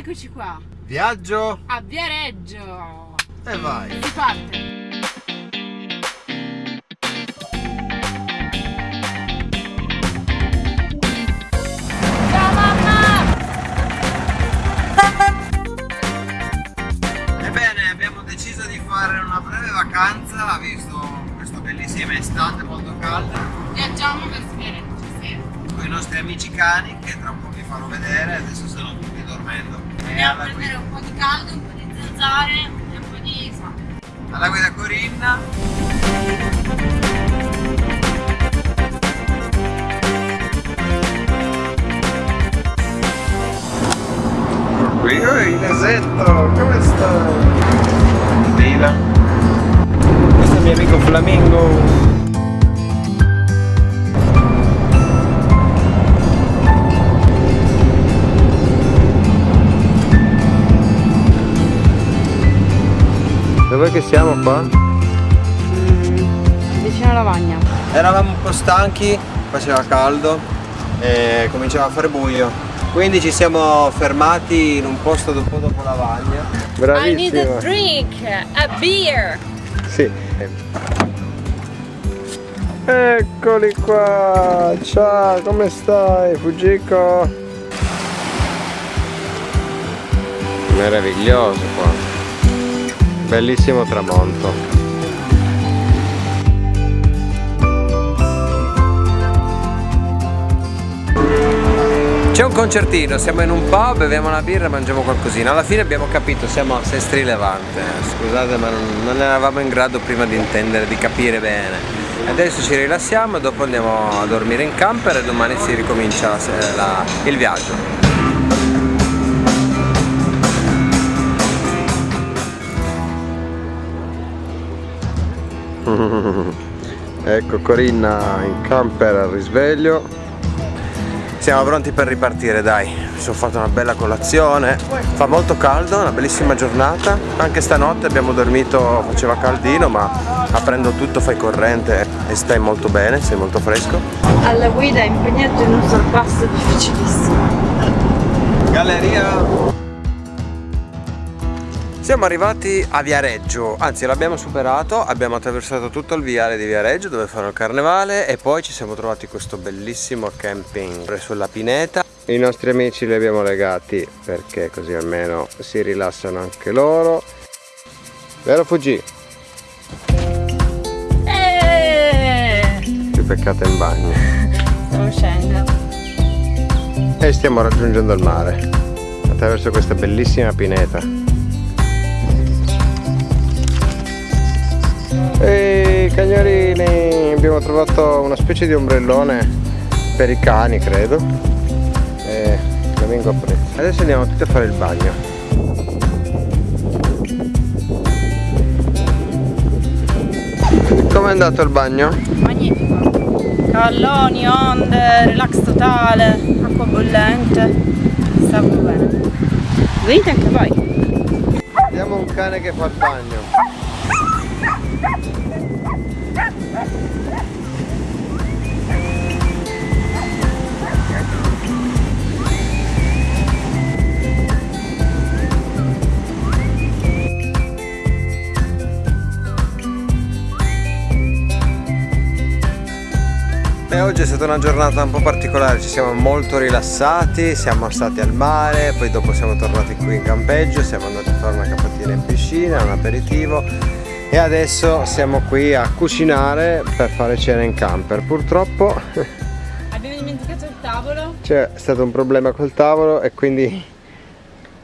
Eccoci qua. Viaggio a Viareggio. E vai. Si parte. Ciao mamma! Ebbene, abbiamo deciso di fare una breve vacanza, visto questa bellissima estate molto calda. Viaggiamo verso Viareggio, sì. Con i nostri amici cani, che tra un po' vi farò vedere, adesso stanno tutti dormendo. Andiamo a prendere un po' di caldo, un po' di zanzare e un po' di sale. Alla guida Corinna. Qui, oi, Inesetto, come stai? Dila. Questo è il mio amico Flamingo. Dov'è che siamo qua? Vicino alla lavagna. Eravamo un po' stanchi, faceva caldo e cominciava a fare buio. Quindi ci siamo fermati in un posto dopo la lavagna. I need a drink, a beer. Sì. Eccoli qua! Ciao, come stai, Fujiko? Meraviglioso qua. Bellissimo tramonto. C'è un concertino, siamo in un pub, beviamo una birra e mangiamo qualcosina. Alla fine abbiamo capito, siamo a Sestri Levante. Scusate ma non, non eravamo in grado prima di intendere, di capire bene. Adesso ci rilassiamo dopo andiamo a dormire in camper e domani si ricomincia la- la- il viaggio. ecco Corinna in camper al risveglio. Siamo pronti per ripartire dai. Mi sono fatto una bella colazione. Fa molto caldo una bellissima giornata. Anche stanotte abbiamo dormito faceva caldino ma aprendo tutto fai corrente e stai molto bene sei molto fresco. Alla guida impegnato in un sorpasso difficilissimo. Galleria siamo arrivati a Viareggio, anzi l'abbiamo superato, abbiamo attraversato tutto il viale di Viareggio dove fanno il carnevale e poi ci siamo trovati questo bellissimo camping sulla pineta. I nostri amici li abbiamo legati perché così almeno si rilassano anche loro. Vero Fuji? Eh, Più peccata in bagno. Stiamo uscendo. E stiamo raggiungendo il mare attraverso questa bellissima pineta. Ehi cagnorini, abbiamo trovato una specie di ombrellone per i cani credo. E Flamingo apprezza. Adesso andiamo tutti a fare il bagno. Com'è andato il bagno? Magnifico. Cavalloni, onde, relax totale, acqua bollente. Sta proprio bene. Venite anche voi. Vediamo un cane che fa il bagno. Oggi è stata una giornata un po' particolare, ci siamo molto rilassati, siamo stati al mare, poi dopo siamo tornati qui in campeggio, siamo andati a fare una capatina in piscina, un aperitivo e adesso siamo qui a cucinare per fare cena in camper. Purtroppo Abbiamo dimenticato il tavolo. c'è stato un problema col tavolo e quindi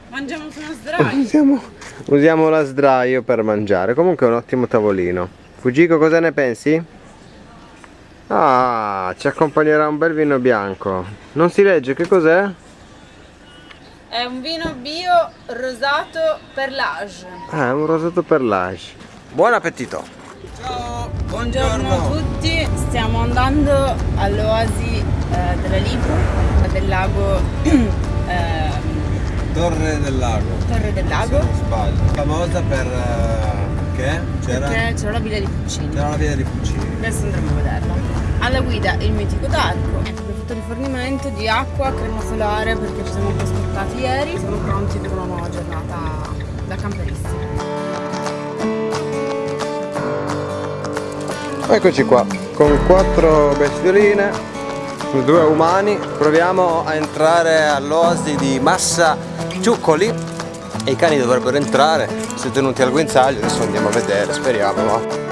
Mangiamo su uno sdraio. usiamo, usiamo la sdraio per mangiare. Comunque è un ottimo tavolino. Fujiko cosa ne pensi? Ah, ci accompagnerà un bel vino bianco. Non si legge che cos'è? È un vino bio rosato per l'age. Ah, è un rosato per l'age. Buon appetito! Ciao, Buongiorno a tutti, stiamo andando all'oasi eh, della Lipo, del lago ehm, Torre del Lago. Torre del Lago, Non sbaglio. Famosa per... eh, che? C'era? perché c'è la villa di Puccini. C'era la via di Puccini. Adesso andremo a vederla. Alla guida il mitico Darko. punto di rifornimento di acqua, crema solare perché ci siamo un po' ieri, siamo pronti per una nuova giornata da camperisti. Eccoci qua, con quattro bestioline, due umani, proviamo a entrare all'oasi di Massa Ciuccoli e i cani dovrebbero entrare, si tenuti al guinzaglio, adesso andiamo a vedere, speriamo. Va.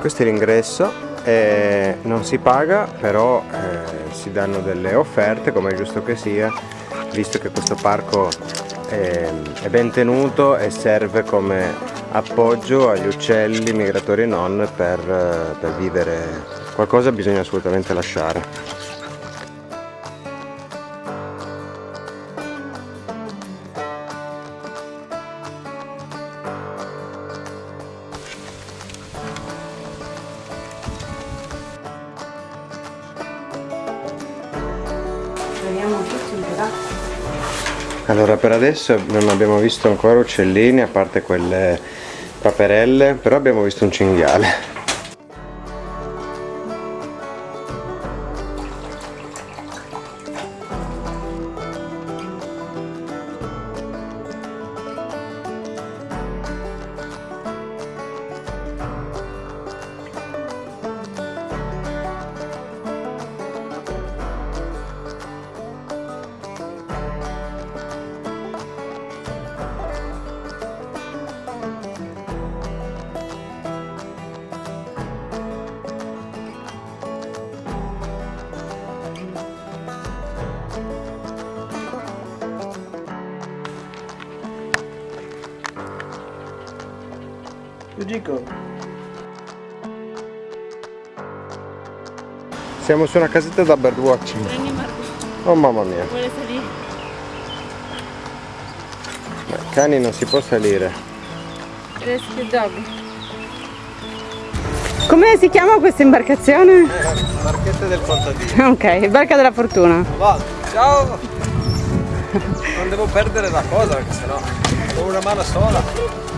questo è l'ingresso eh, non si paga però eh, si danno delle offerte come è giusto che sia visto che questo parco è, è ben tenuto e serve come appoggio agli uccelli migratori e non per, per vivere. Qualcosa bisogna assolutamente lasciare Allora per adesso non abbiamo visto ancora uccellini a parte quelle paperelle, però abbiamo visto un cinghiale. Gico. Siamo su una casetta da birdwatching. Oh mamma mia. Vuole salire. cani non si può salire. Rescue dog. Come si chiama questa imbarcazione? Eh, barchetta del contadino. Ok, barca della fortuna. Va, ciao! non devo perdere la cosa perché sennò ho una mano sola.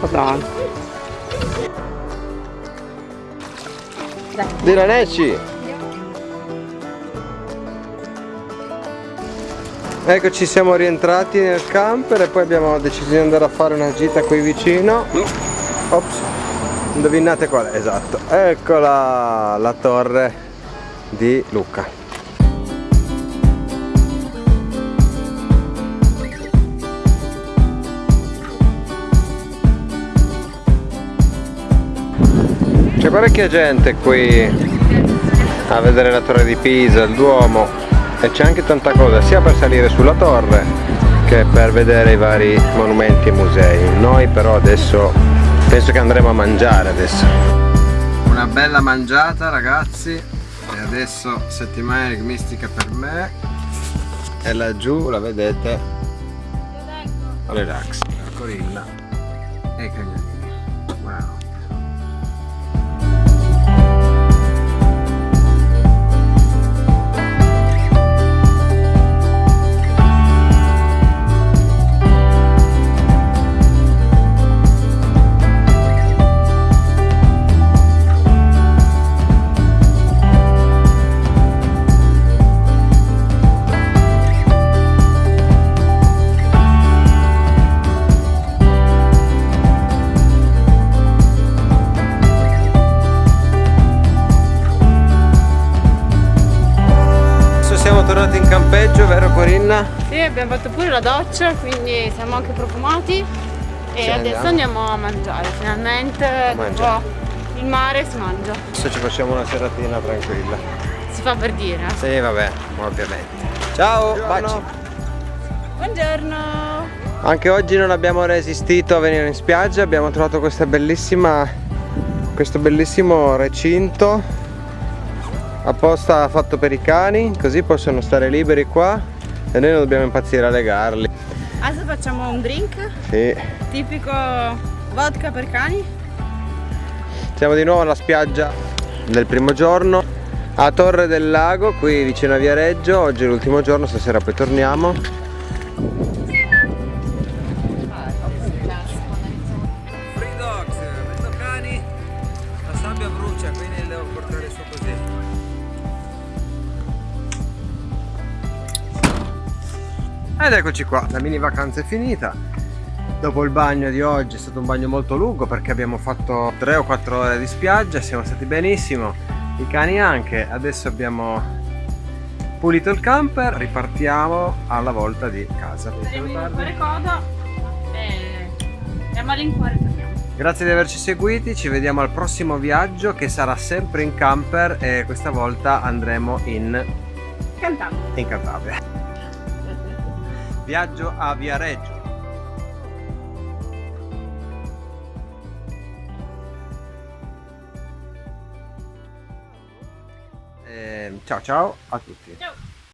Madonna. Diraneci! Eccoci siamo rientrati nel camper e poi abbiamo deciso di andare a fare una gita qui vicino. Ops, indovinate qual è? Esatto. Eccola la torre di Lucca. C'è parecchia gente qui a vedere la torre di Pisa, il Duomo e c'è anche tanta cosa sia per salire sulla torre che per vedere i vari monumenti e musei. Noi però adesso penso che andremo a mangiare adesso. Una bella mangiata ragazzi. E adesso settimana enigmistica per me. E laggiù la vedete? Relax, la corilla. E i cagnolini. Sì, abbiamo fatto pure la doccia, quindi siamo anche profumati e sì, adesso andiamo. andiamo. a mangiare, finalmente Mangia. il mare si mangia. Adesso ci facciamo una seratina tranquilla. Si fa per dire. Sì, vabbè, ovviamente. Ciao, Buongiorno. baci. Buongiorno. Anche oggi non abbiamo resistito a venire in spiaggia, abbiamo trovato questa bellissima, questo bellissimo recinto apposta fatto per i cani, così possono stare liberi qua e noi non dobbiamo impazzire a legarli. Adesso facciamo un drink. Sì. tipico vodka per cani. Siamo di nuovo alla spiaggia del primo giorno a Torre del Lago qui vicino a Viareggio. Oggi è l'ultimo giorno stasera poi torniamo Ed eccoci qua, la mini vacanza è finita. Dopo il bagno di oggi è stato un bagno molto lungo perché abbiamo fatto 3 o 4 ore di spiaggia, siamo stati benissimo, i cani anche, adesso abbiamo pulito il camper, ripartiamo alla volta di casa. Faremo in fare coda e a malincuore torniamo. Grazie di averci seguiti, ci vediamo al prossimo viaggio che sarà sempre in camper e questa volta andremo in Cantabria. In Cantabria. Viaggio a Viareggio. Eh, ciao ciao a tutti. Ciao.